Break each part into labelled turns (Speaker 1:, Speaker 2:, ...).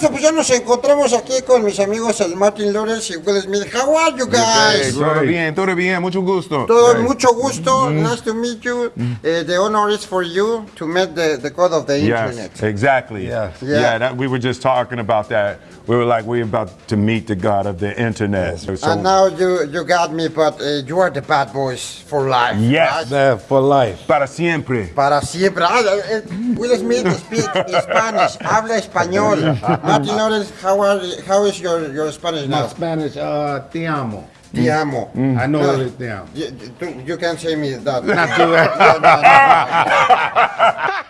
Speaker 1: Alfonso, pues ya nos encontramos aquí con mis amigos el Martin Lawrence y Will Smith. How are you guys?
Speaker 2: todo bien, todo bien, mucho gusto.
Speaker 1: Todo
Speaker 2: Hey.
Speaker 1: mucho gusto. Nice to meet you. Uh, the honor is for you to meet the, the god of the
Speaker 2: Yes,
Speaker 1: internet.
Speaker 2: exactly.
Speaker 3: Yes.
Speaker 1: Yeah.
Speaker 2: Yeah, that, we were just talking about that. We were like, we're about to meet the God of the internet. So,
Speaker 1: And now you you got me, but uh, you are the bad boys for life.
Speaker 2: Yes.
Speaker 1: right?
Speaker 3: That for life.
Speaker 2: para siempre.
Speaker 1: Para siempre. Ah, eh, Will Smith speak Spanish. Habla español. Martin Lawrence, how are how is your your Spanish
Speaker 3: My? Spanish, uh, te amo.
Speaker 1: Te amo.
Speaker 3: I know
Speaker 1: No.
Speaker 3: what it te amo.
Speaker 1: You, you- you can say me that.
Speaker 3: Not too bad.
Speaker 1: No, no, no.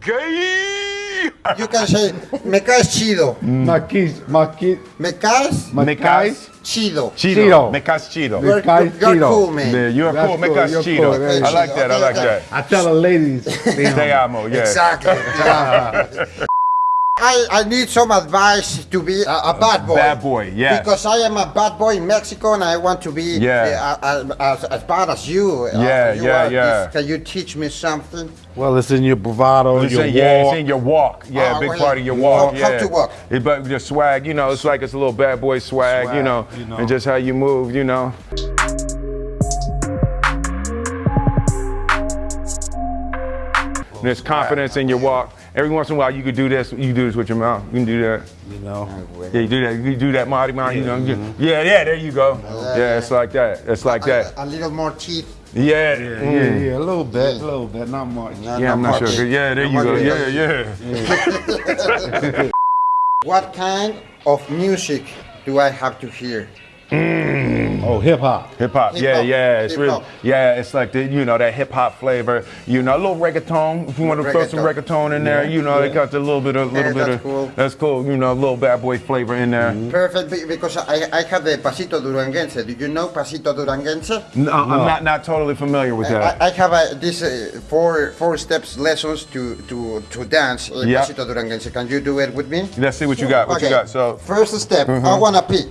Speaker 2: Gay.
Speaker 1: You can say, me caes chido.
Speaker 3: Maquis, maquis,
Speaker 1: Me caes
Speaker 2: Me caes
Speaker 1: chido.
Speaker 2: chido.
Speaker 3: Chido.
Speaker 2: Me caes chido.
Speaker 1: You're,
Speaker 3: caes
Speaker 1: you're
Speaker 3: chido.
Speaker 1: cool, man.
Speaker 2: Yeah, you're
Speaker 3: That's
Speaker 2: cool. Me
Speaker 3: cool,
Speaker 2: caes
Speaker 3: you're
Speaker 2: chido.
Speaker 3: cool, very
Speaker 2: I like that. I like
Speaker 1: Okay,
Speaker 2: that.
Speaker 3: I tell the ladies, te
Speaker 2: Te
Speaker 3: amo.
Speaker 2: amo. Yeah.
Speaker 1: Exactly. yeah. I, I need some advice to be a, a bad boy.
Speaker 2: Bad boy, yeah.
Speaker 1: Because I am a bad boy in Mexico and I want to be
Speaker 2: Yeah.
Speaker 1: uh, as, as bad as you. uh,
Speaker 2: Yeah,
Speaker 1: you
Speaker 2: yeah,
Speaker 1: are.
Speaker 2: yeah.
Speaker 1: Can you teach me something?
Speaker 3: Well, it's in your bravado,
Speaker 2: It's
Speaker 3: your
Speaker 2: in, yeah,
Speaker 3: walk.
Speaker 2: it's in your walk. Yeah,
Speaker 1: Oh,
Speaker 2: big
Speaker 1: well,
Speaker 2: part of your walk.
Speaker 1: how
Speaker 2: yeah.
Speaker 1: to walk?
Speaker 2: It, but your swag, you know, it's like it's a little bad boy swag, you know,
Speaker 3: you know.
Speaker 2: and just how you move, you know. There's confidence in your walk. Every once in a while, you could do this. You do this with your mouth. You can do that.
Speaker 3: You know.
Speaker 2: Yeah, you do that. You do that, Marty, Marty. You know. Yeah, yeah. There you go. Yeah, it's like that. It's like that.
Speaker 1: A, a little more teeth.
Speaker 2: Yeah.
Speaker 3: Yeah,
Speaker 2: mm.
Speaker 3: yeah, yeah, a little bit, a little bit, not much.
Speaker 1: No,
Speaker 2: Yeah, I'm not
Speaker 1: much.
Speaker 2: sure. Yeah, there you go.
Speaker 1: much.
Speaker 2: Yeah, yeah.
Speaker 1: What kind of music do I have to hear?
Speaker 3: Oh, hip hop.
Speaker 2: Hip hop,
Speaker 1: Hip
Speaker 2: yeah,
Speaker 1: hop,
Speaker 2: yeah, it's
Speaker 1: hip
Speaker 2: really,
Speaker 1: hop.
Speaker 2: yeah, it's like the, you know, that hip hop flavor, you know, a little reggaeton. If you want to throw some
Speaker 1: Reggaeton.
Speaker 2: reggaeton in there, you know, they got a little bit of, little
Speaker 1: Yeah,
Speaker 2: bit
Speaker 1: that's
Speaker 2: of,
Speaker 1: cool.
Speaker 2: that's cool, you know, a little bad boy flavor in there.
Speaker 1: Perfect, because I, I have the Pasito Duranguense. Do you know Pasito Duranguense?
Speaker 2: No, I'm not, not totally familiar with that.
Speaker 1: I, I have a, this uh, four four steps lessons to to to dance uh,
Speaker 2: Yeah.
Speaker 1: Pasito Duranguense. Can you do it with me?
Speaker 2: Let's see what you got. What you
Speaker 1: Okay.
Speaker 2: got? So,
Speaker 1: First step, I wanna pee.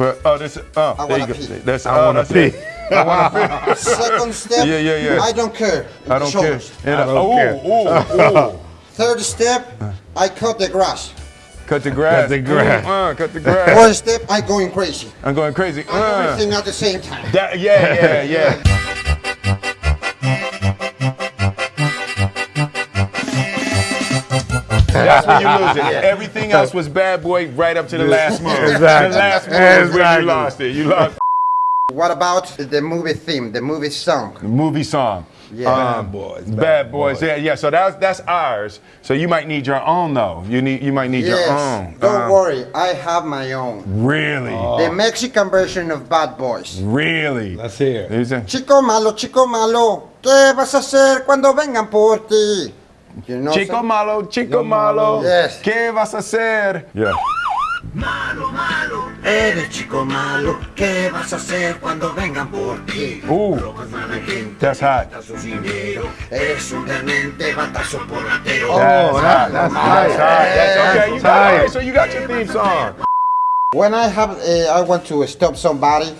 Speaker 2: But, oh, this, oh,
Speaker 1: I
Speaker 2: there you
Speaker 1: wanna
Speaker 2: go.
Speaker 1: pee.
Speaker 2: That's,
Speaker 3: I
Speaker 2: oh,
Speaker 3: wanna pee.
Speaker 2: it. I wanna pee.
Speaker 1: Second step,
Speaker 2: Yeah, yeah, yeah.
Speaker 1: I don't care.
Speaker 2: I don't care. And,
Speaker 3: I don't
Speaker 2: oh,
Speaker 3: care.
Speaker 2: oh, oh.
Speaker 1: Third step, I cut the grass.
Speaker 2: Cut the grass.
Speaker 3: Cut the grass.
Speaker 2: Uh, cut the grass.
Speaker 1: Fourth step, I'm going crazy.
Speaker 2: I'm going crazy. Uh,
Speaker 1: Everything at the same time.
Speaker 2: that, yeah, yeah, yeah. That's when you lose it. Everything else was bad boy right up to the last move.
Speaker 3: Exactly.
Speaker 2: The last move is when you lost it. You lost
Speaker 1: What about the movie theme, the movie song?
Speaker 2: the movie song.
Speaker 1: Yeah.
Speaker 3: Bad boys.
Speaker 2: Bad boys. Yeah, yeah. So that's that's ours. So you might need your own though. You need you might need your
Speaker 1: Yes.
Speaker 2: own.
Speaker 1: Don't
Speaker 2: Um,
Speaker 1: worry, I have my own.
Speaker 2: Really?
Speaker 1: The Mexican version of Bad Boys.
Speaker 2: Really?
Speaker 3: Let's hear
Speaker 1: Chico malo, chico malo, ¿qué vas a hacer cuando vengan por ti? You know
Speaker 2: Chico
Speaker 1: some-
Speaker 2: malo, chico malo.
Speaker 1: Yes.
Speaker 2: ¿Qué vas a hacer? Yeah.
Speaker 1: Eres chico malo, ¿qué vas a hacer cuando vengan por ti?
Speaker 2: Ooh, that's hot.
Speaker 1: Eres un demente batazo por ratero.
Speaker 3: Oh, that, that's
Speaker 2: That's
Speaker 3: nice.
Speaker 2: hot. That's okay. You got,
Speaker 3: Tight.
Speaker 2: okay, so you got your theme song.
Speaker 1: When I have, uh, I want to stop somebody,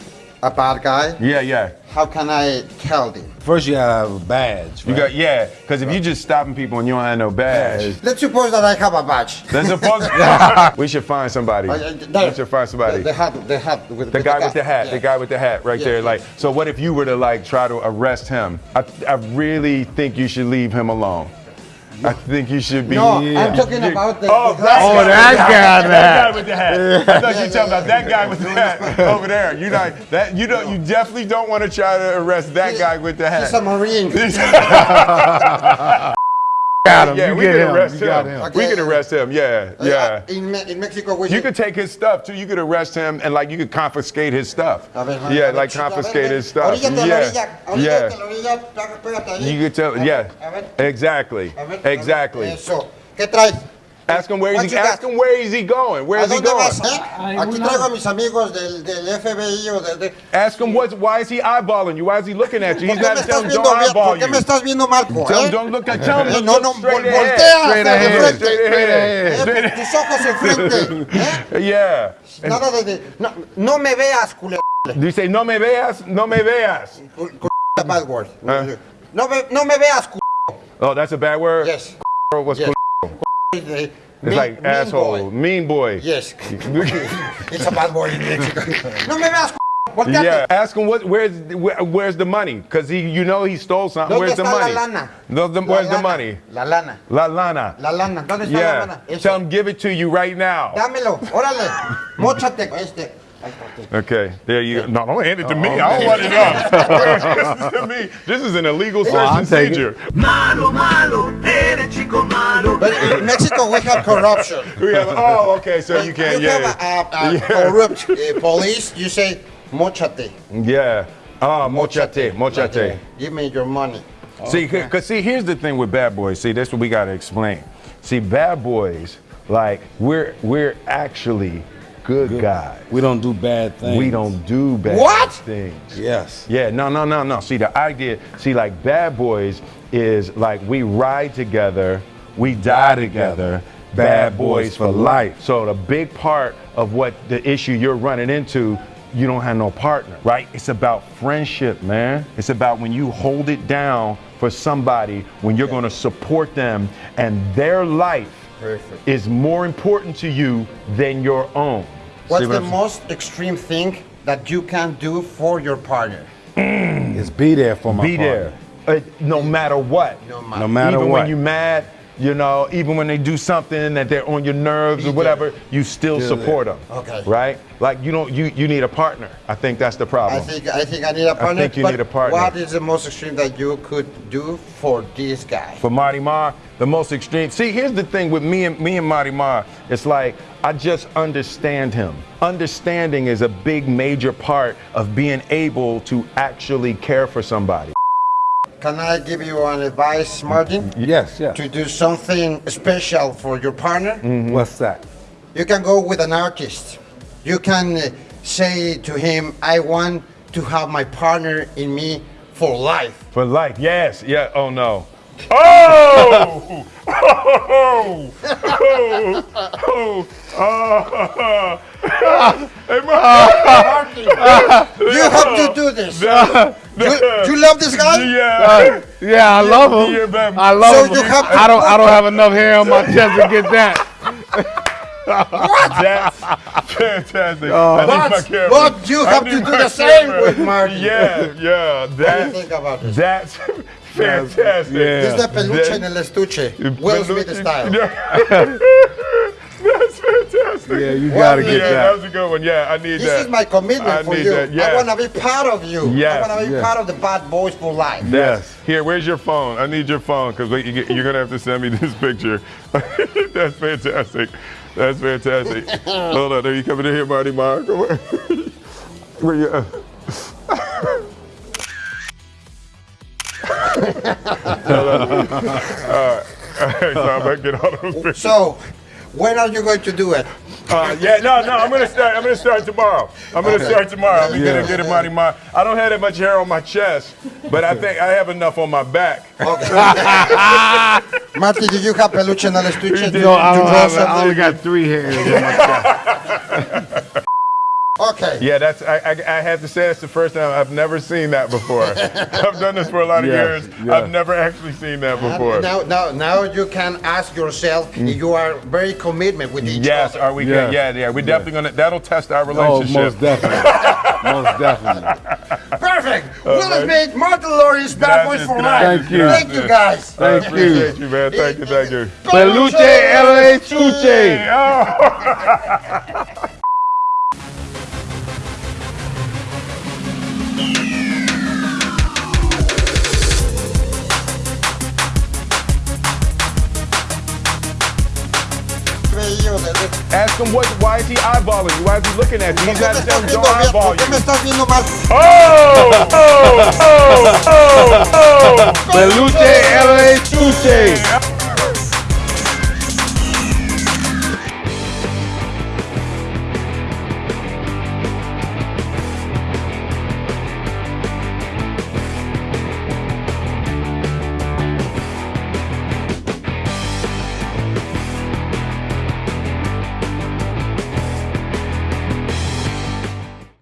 Speaker 1: a bad guy.
Speaker 2: Yeah, yeah.
Speaker 1: How can I tell them?
Speaker 3: First, you gotta have a badge.
Speaker 2: You
Speaker 3: right?
Speaker 2: got yeah. Because if you just stopping people and you don't have no badge,
Speaker 1: Let's suppose that I have a badge.
Speaker 2: that's supposed. we should find somebody.
Speaker 1: Uh, uh, there.
Speaker 2: We should find somebody.
Speaker 1: The, the hat, the hat with
Speaker 2: The guy with the hat,
Speaker 1: Yeah.
Speaker 2: the guy with the hat right
Speaker 1: Yeah.
Speaker 2: there. Like, so what if you were to like try to arrest him? I, I really think you should leave him alone. I think you should be.
Speaker 1: No,
Speaker 3: Yeah.
Speaker 1: I'm talking about the.
Speaker 2: Oh,
Speaker 1: the
Speaker 2: that
Speaker 3: Oh,
Speaker 2: guy.
Speaker 3: that guy,
Speaker 2: That guy with the hat. I thought you were talking about that guy with the hat over there. You not that you don't you definitely don't want to try to arrest that guy with the hat.
Speaker 1: He's a. Marine.
Speaker 3: got him.
Speaker 2: Yeah,
Speaker 3: you
Speaker 2: we
Speaker 3: get
Speaker 2: can
Speaker 3: him.
Speaker 2: arrest
Speaker 3: you
Speaker 2: him.
Speaker 3: him.
Speaker 2: We can arrest him. Yeah, yeah.
Speaker 1: Uh, In, Me- in Mexico, we
Speaker 2: You could take his stuff too. You could arrest him and like you could confiscate his stuff.
Speaker 1: A ver, a
Speaker 2: Yeah,
Speaker 1: ver,
Speaker 2: like
Speaker 1: chica, a ver,
Speaker 2: confiscate his stuff.
Speaker 1: Oríllate a la orilla,
Speaker 2: Yeah, yeah.
Speaker 1: la orilla, pega- pégate ahí.
Speaker 2: You could tell. Yeah, exactly,
Speaker 1: a ver, a ver.
Speaker 2: exactly.
Speaker 1: ¿Qué traes?
Speaker 2: Ask him where
Speaker 1: What
Speaker 2: is he.
Speaker 1: you got?
Speaker 2: Ask him where is he going. Where
Speaker 1: ¿A
Speaker 2: is he
Speaker 1: dónde
Speaker 2: going?
Speaker 1: vas? eh? Aquí traigo a mis amigos del, del FBI o de... de-
Speaker 2: Ask him what's. Why is he eyeballing you? Why is he looking at you?
Speaker 1: ¿Por
Speaker 2: He's
Speaker 1: qué
Speaker 2: got
Speaker 1: me
Speaker 2: to tell
Speaker 1: estás
Speaker 2: him
Speaker 1: viendo
Speaker 2: don't
Speaker 1: bien?
Speaker 2: eyeball
Speaker 1: ¿Por qué
Speaker 2: you.
Speaker 1: me estás viendo Marco?
Speaker 2: Tell him
Speaker 1: eh?
Speaker 2: don't look at. Tell him
Speaker 1: Eh,
Speaker 2: to
Speaker 1: no,
Speaker 2: look
Speaker 1: no,
Speaker 2: straight
Speaker 1: vol-
Speaker 2: ahead.
Speaker 1: voltea
Speaker 3: Straight
Speaker 1: hasta de
Speaker 3: ahead,
Speaker 1: frente.
Speaker 2: straight ahead. Straight
Speaker 1: pues, tus ojos enfrente. ¿eh?
Speaker 2: Yeah.
Speaker 1: Nada de... de- no, no me veas, culero.
Speaker 2: Do you say no me veas? No me veas.
Speaker 1: Bad word.
Speaker 2: Huh?
Speaker 1: No, me, no me veas, culero.
Speaker 2: Oh, that's a bad word.
Speaker 1: Yes.
Speaker 2: What's
Speaker 1: Yes.
Speaker 2: Cool?
Speaker 1: Eh,
Speaker 2: It's
Speaker 1: Mean-
Speaker 2: like
Speaker 1: mean
Speaker 2: asshole,
Speaker 1: boy.
Speaker 2: mean boy.
Speaker 1: Yes. it's a bad boy in Mexico. no me veas, volteate.
Speaker 2: Yeah, ask him what, where's where, where's the money? Cause he, you know, he stole something. Where's the money?
Speaker 1: la lana?
Speaker 2: No, the-
Speaker 1: La
Speaker 2: where's the money?
Speaker 1: La lana.
Speaker 2: La lana.
Speaker 1: La lana. ¿Dónde está la
Speaker 2: Yeah.
Speaker 1: lana? Eso.
Speaker 2: Tell him give it to you right now.
Speaker 1: Dámelo, órale. Móchate. Este. Ahí está.
Speaker 2: Okay, there you go. No, don't hand it to me. I don't want it up. this is to me. This is an illegal search
Speaker 3: I'll
Speaker 2: and
Speaker 3: take it.
Speaker 2: seizure.
Speaker 4: Malo, malo, eres chico malo.
Speaker 1: But in Mexico, we have corruption.
Speaker 2: We have, oh, okay, so you can't.
Speaker 1: You
Speaker 2: Yeah,
Speaker 1: have a, a, a
Speaker 2: Yeah.
Speaker 1: corrupt uh, police. You say, mochate.
Speaker 2: yeah. Ah, mochate, mochate.
Speaker 1: Give me your money.
Speaker 2: See, because see, here's the thing with bad boys. See, that's what we gotta explain. See, bad boys, like we're we're actually good, guys.
Speaker 3: We don't do bad things.
Speaker 2: We don't do bad things.
Speaker 1: What?
Speaker 2: things.
Speaker 3: Yes.
Speaker 2: Yeah, no, no, no, no. See, the idea, see, like bad boys is like we ride together, we die together. Bad boys for life. So the big part of what the issue you're running into, you don't have no partner, right? It's about friendship, man. It's about when you hold it down for somebody, when you're going to support them, and their life
Speaker 1: Perfect.
Speaker 2: is more important to you than your own.
Speaker 1: What's
Speaker 2: See what
Speaker 1: the
Speaker 2: I'm-
Speaker 1: most extreme thing that you can do for your partner?
Speaker 3: Is be there for my
Speaker 2: be there, uh, no matter what.
Speaker 1: No matter.
Speaker 3: No matter
Speaker 2: even
Speaker 3: what.
Speaker 2: when you're mad, you know, even when they do something that they're on your nerves or whatever, you still
Speaker 3: Still
Speaker 2: support them.
Speaker 1: Okay.
Speaker 2: Right? Like you don't, you you need a partner. I think that's the problem.
Speaker 1: I think I think I need a partner.
Speaker 2: I think you need a partner.
Speaker 1: What is the most extreme that you could do for this guy?
Speaker 2: For Marty Marr, the most extreme. See, here's the thing with me and me and Marty Marr. It's like I just understand him. Understanding is a big major part of being able to actually care for somebody.
Speaker 1: Can I give you an advice, Martin?
Speaker 3: Yes, yes.
Speaker 1: To do something special for your partner,
Speaker 2: Mm.
Speaker 3: What's that?
Speaker 1: you can go with an artist. You can uh, say to him, "I want to have my partner in me for life."
Speaker 2: For life, yes, yeah. Oh no. Oh! Oh! Oh! Oh! Oh! Hey,
Speaker 1: Martin, you have to do this. You, you love this guy?
Speaker 2: Yeah.
Speaker 3: Yeah, I love him.
Speaker 2: Yeah.
Speaker 3: I love
Speaker 1: So
Speaker 3: him.
Speaker 1: you have to-
Speaker 3: I don't. I don't have enough hair on my chest to get that.
Speaker 2: That's fantastic. Oh. I need my
Speaker 1: But, but you have
Speaker 2: need
Speaker 1: to do the same
Speaker 2: camera.
Speaker 1: with Martin.
Speaker 2: Yeah, yeah.
Speaker 1: What do you
Speaker 2: That,
Speaker 1: think about this?
Speaker 2: that's fantastic.
Speaker 3: Yeah.
Speaker 1: This is the peluche
Speaker 2: That-
Speaker 1: en el estuche. Will Smith style.
Speaker 2: That's fantastic.
Speaker 3: Yeah, you
Speaker 1: Well,
Speaker 3: gotta
Speaker 1: yeah,
Speaker 3: get
Speaker 2: Yeah,
Speaker 3: that.
Speaker 2: that was a good one. Yeah, I need
Speaker 1: This is my commitment
Speaker 2: I
Speaker 1: for
Speaker 2: need
Speaker 1: you.
Speaker 2: that,
Speaker 1: I want to be part of you.
Speaker 2: Yes,
Speaker 1: I want to be
Speaker 3: yes.
Speaker 1: part of the bad boys for life.
Speaker 3: Yes.
Speaker 2: Here, where's your phone? I need your phone because you, get- you're gonna have to send me this picture. That's fantastic. That's fantastic. Hold on, are you coming in here, Marty Mark? Where you? at? All right, so I'm gonna get all those pictures.
Speaker 1: So, when are you going to do it?
Speaker 2: Uh, yeah, no, no, I'm gonna start. I'm gonna start tomorrow. I'm gonna start tomorrow. I'm
Speaker 3: Yeah.
Speaker 2: gonna get it, Marty Mark. I don't have that much hair on my chest, but I think I have enough on my back.
Speaker 1: Marty, do you have peluche en el estuche?
Speaker 3: No, I
Speaker 1: To
Speaker 3: don't
Speaker 1: draw
Speaker 3: have it. I only got three hairs on my chest.
Speaker 1: Okay.
Speaker 2: Yeah, that's. I, I, I have to say that's the first time I've never seen that before. I've done this for a lot of
Speaker 3: Yeah,
Speaker 2: years.
Speaker 3: yeah.
Speaker 2: I've never actually seen that before.
Speaker 1: Now, now, now you can ask yourself if you are very committed with each
Speaker 2: Yes,
Speaker 1: other.
Speaker 2: Yes, are we
Speaker 3: Yeah.
Speaker 2: Yeah, yeah. We're definitely gonna. That'll test our
Speaker 3: oh,
Speaker 2: relationship.
Speaker 3: Oh, most definitely. most definitely.
Speaker 1: Perfect. Will Smith, Martin Lawrence, bad boys for life.
Speaker 3: Thank you.
Speaker 1: Thank you, guys.
Speaker 2: I
Speaker 3: Thank
Speaker 2: appreciate
Speaker 3: you.
Speaker 2: you, man. Thank you, thank you.
Speaker 3: Peluche LA Chuche.
Speaker 2: Ask him what. Why is he eyeballing you? Why is he looking at you?
Speaker 1: ¿Por
Speaker 2: He's
Speaker 1: qué
Speaker 2: got
Speaker 1: me
Speaker 2: to tell him don't eyeball
Speaker 1: ¿Por qué me
Speaker 2: you.
Speaker 1: estás viendo mal?
Speaker 2: Oh! Oh! Oh! Oh! Oh!
Speaker 3: Peluche LA Chuche.